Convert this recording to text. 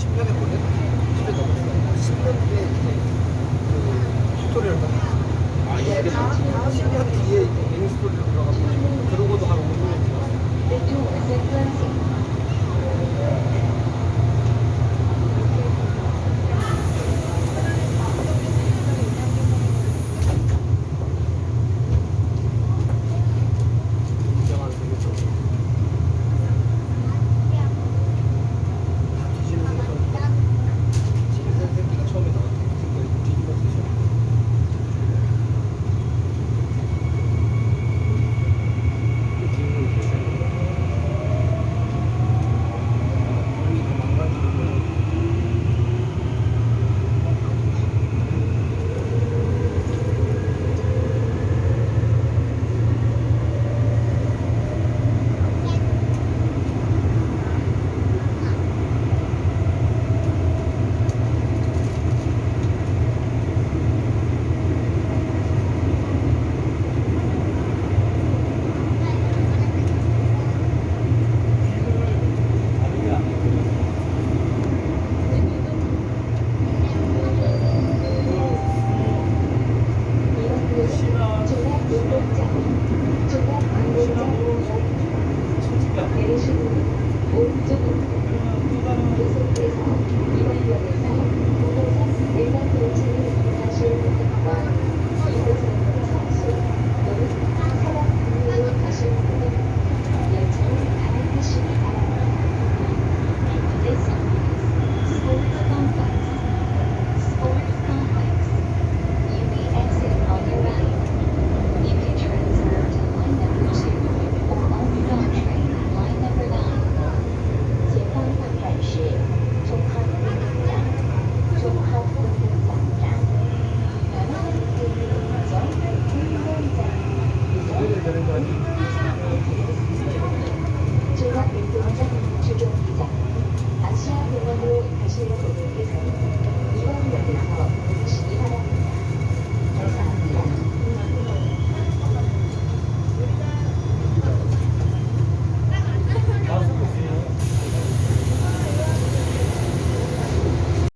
10년에 걸려? 10년 넘었어. 10년 뒤에 이제 그 스토리를 아, 이게 10년 뒤에 메인 스토리로 들어가고 Coba.